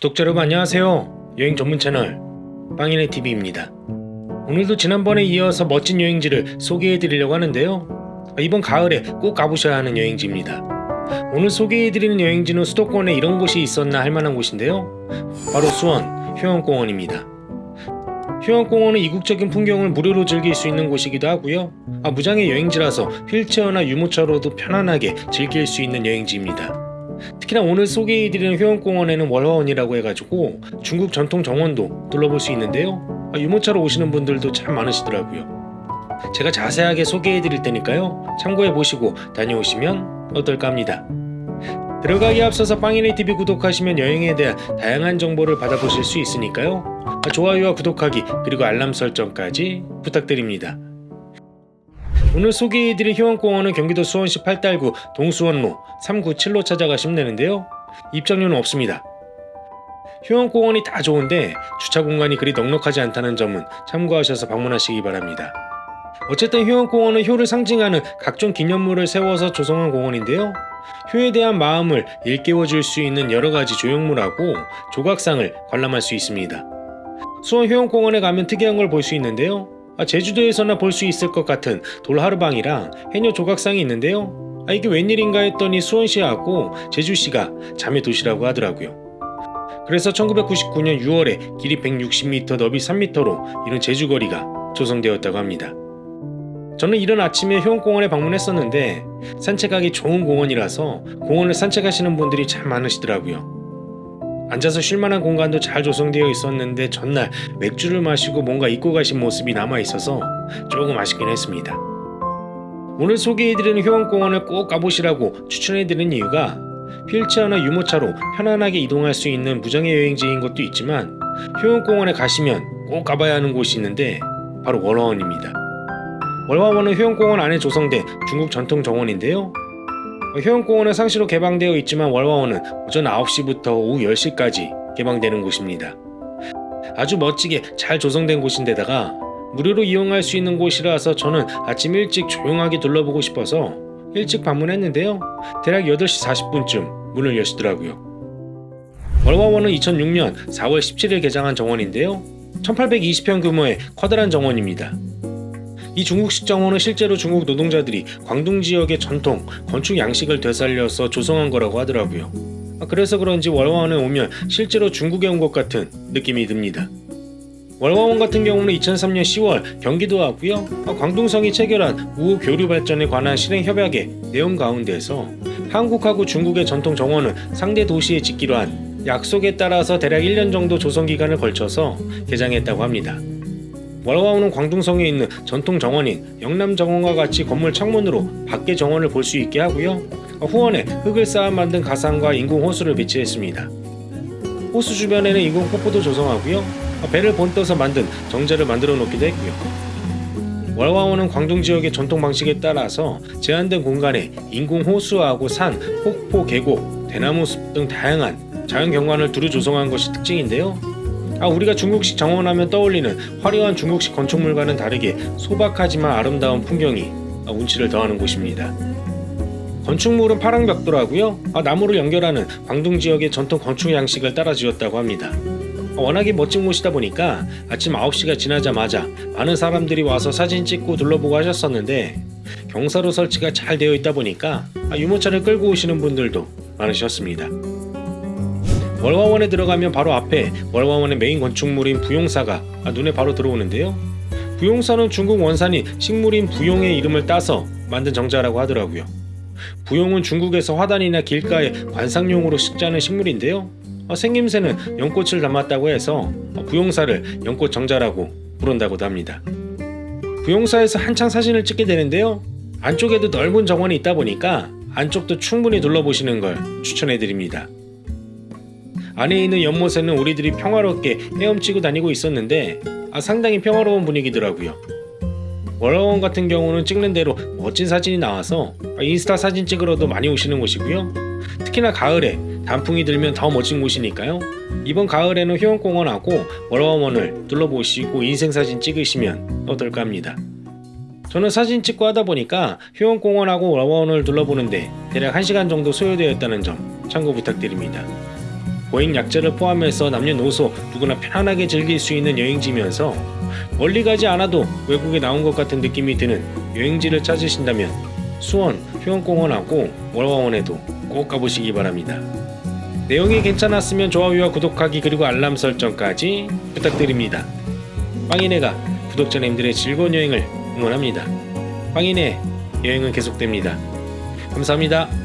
구독자 여러분 안녕하세요. 여행 전문 채널 빵이네 TV입니다. 오늘도 지난번에 이어서 멋진 여행지를 소개해 드리려고 하는데요. 이번 가을에 꼭 가보셔야 하는 여행지입니다. 오늘 소개해 드리는 여행지는 수도권에 이런 곳이 있었나 할 만한 곳인데요. 바로 수원 효원공원입니다. 효원공원은 이국적인 풍경을 무료로 즐길 수 있는 곳이기도 하고요. 아, 무장의 여행지라서 휠체어나 유모차로도 편안하게 즐길 수 있는 여행지입니다. 특히나 오늘 소개해드리는 효원공원에는 월화원이라고 해가지고 중국 전통 정원도 둘러볼 수 있는데요. 아, 유모차로 오시는 분들도 참 많으시더라고요. 제가 자세하게 소개해드릴 테니까요. 참고해보시고 다녀오시면 어떨까 합니다. 들어가기 앞서서 빵이네 TV 구독하시면 여행에 대한 다양한 정보를 받아보실 수 있으니까요. 아, 좋아요와 구독하기 그리고 알람 설정까지 부탁드립니다. 오늘 소개해드릴 효원공원은 경기도 수원시 팔달구 동수원로 397로 찾아가 시면 되는데요. 입장료는 없습니다. 효원공원이 다 좋은데 주차 공간이 그리 넉넉하지 않다는 점은 참고하셔서 방문하시기 바랍니다. 어쨌든 효원공원은 효를 상징하는 각종 기념물을 세워서 조성한 공원인데요. 효에 대한 마음을 일깨워줄 수 있는 여러가지 조형물하고 조각상을 관람할 수 있습니다. 수원 효원공원에 가면 특이한 걸 볼 수 있는데요. 아, 제주도에서나 볼 수 있을 것 같은 돌하르방이랑 해녀 조각상이 있는데요. 아, 이게 웬일인가 했더니 수원시하고 제주시가 자매 도시라고 하더라고요. 그래서 1999년 6월에 길이 160m, 넓이 3m로 이런 제주거리가 조성되었다고 합니다. 저는 이런 아침에 효원공원에 방문했었는데 산책하기 좋은 공원이라서 공원을 산책하시는 분들이 참 많으시더라고요. 앉아서 쉴만한 공간도 잘 조성되어 있었는데 전날 맥주를 마시고 뭔가 잊고 가신 모습이 남아 있어서 조금 아쉽긴 했습니다. 오늘 소개해드리는 효원공원을 꼭 가보시라고 추천해드리는 이유가 휠체어나 유모차로 편안하게 이동할 수 있는 무장의 여행지인 것도 있지만 효원공원에 가시면 꼭 가봐야 하는 곳이 있는데 바로 월화원입니다. 월화원은 효원공원 안에 조성된 중국 전통 정원인데요. 효원공원은 상시로 개방되어 있지만 월화원은 오전 9시부터 오후 10시까지 개방되는 곳입니다. 아주 멋지게 잘 조성된 곳인데다가 무료로 이용할 수 있는 곳이라서 저는 아침 일찍 조용하게 둘러보고 싶어서 일찍 방문했는데요. 대략 8시 40분쯤 문을 여시더라고요. 월화원은 2006년 4월 17일 개장한 정원인데요. 1820평 규모의 커다란 정원입니다. 이 중국식 정원은 실제로 중국 노동자들이 광둥 지역의 전통 건축 양식을 되살려서 조성한 거라고 하더라고요. 아, 그래서 그런지 월화원에 오면 실제로 중국에 온 것 같은 느낌이 듭니다. 월화원 같은 경우는 2003년 10월 경기도하고요 아, 광둥성이 체결한 우호 교류 발전에 관한 실행 협약의 내용 가운데서 한국하고 중국의 전통 정원은 상대 도시에 짓기로 한 약속에 따라서 대략 1년 정도 조성 기간을 걸쳐서 개장했다고 합니다. 월화원은 광둥성에 있는 전통 정원인 영남 정원과 같이 건물 창문으로 밖의 정원을 볼 수 있게 하고요. 후원에 흙을 쌓아 만든 가상과 인공 호수를 배치했습니다. 호수 주변에는 인공 폭포도 조성하고요. 배를 본떠서 만든 정자를 만들어 놓기도 했고요. 월화원은 광둥 지역의 전통 방식에 따라서 제한된 공간에 인공 호수하고 산, 폭포, 계곡, 대나무 숲 등 다양한 자연 경관을 두루 조성한 것이 특징인데요. 아, 우리가 중국식 정원하면 떠올리는 화려한 중국식 건축물과는 다르게 소박하지만 아름다운 풍경이 아, 운치를 더하는 곳입니다. 건축물은 파랑 벽돌하고요. 아, 나무를 연결하는 광둥 지역의 전통 건축 양식을 따라 지었다고 합니다. 아, 워낙에 멋진 곳이다 보니까 아침 9시가 지나자마자 많은 사람들이 와서 사진 찍고 둘러보고 하셨었는데 경사로 설치가 잘 되어 있다 보니까 아, 유모차를 끌고 오시는 분들도 많으셨습니다. 월화원에 들어가면 바로 앞에 월화원의 메인 건축물인 부용사가 눈에 바로 들어오는데요. 부용사는 중국 원산인 식물인 부용의 이름을 따서 만든 정자라고 하더라고요. 부용은 중국에서 화단이나 길가에 관상용으로 식자는 식물인데요. 생김새는 연꽃을 담았다고 해서 부용사를 연꽃 정자라고 부른다고도 합니다. 부용사에서 한창 사진을 찍게 되는데요. 안쪽에도 넓은 정원이 있다 보니까 안쪽도 충분히 둘러보시는 걸 추천해드립니다. 안에 있는 연못에는 우리들이 평화롭게 헤엄치고 다니고 있었는데 아, 상당히 평화로운 분위기더라고요. 월화원 같은 경우는 찍는 대로 멋진 사진이 나와서 인스타 사진 찍으러도 많이 오시는 곳이고요. 특히나 가을에 단풍이 들면 더 멋진 곳이니까요. 이번 가을에는 효원공원하고 월화원을 둘러보시고 인생사진 찍으시면 어떨까 합니다. 저는 사진 찍고 하다 보니까 효원공원하고 월화원을 둘러보는데 대략 1시간 정도 소요되었다는 점 참고 부탁드립니다. 보행 약자를 포함해서 남녀노소 누구나 편안하게 즐길 수 있는 여행지면서 멀리 가지 않아도 외국에 나온 것 같은 느낌이 드는 여행지를 찾으신다면 수원 휴양공원하고 월화원에도 꼭 가보시기 바랍니다. 내용이 괜찮았으면 좋아요와 구독하기 그리고 알람 설정까지 부탁드립니다. 빵이네가 구독자님들의 즐거운 여행을 응원합니다. 빵이네 여행은 계속됩니다. 감사합니다.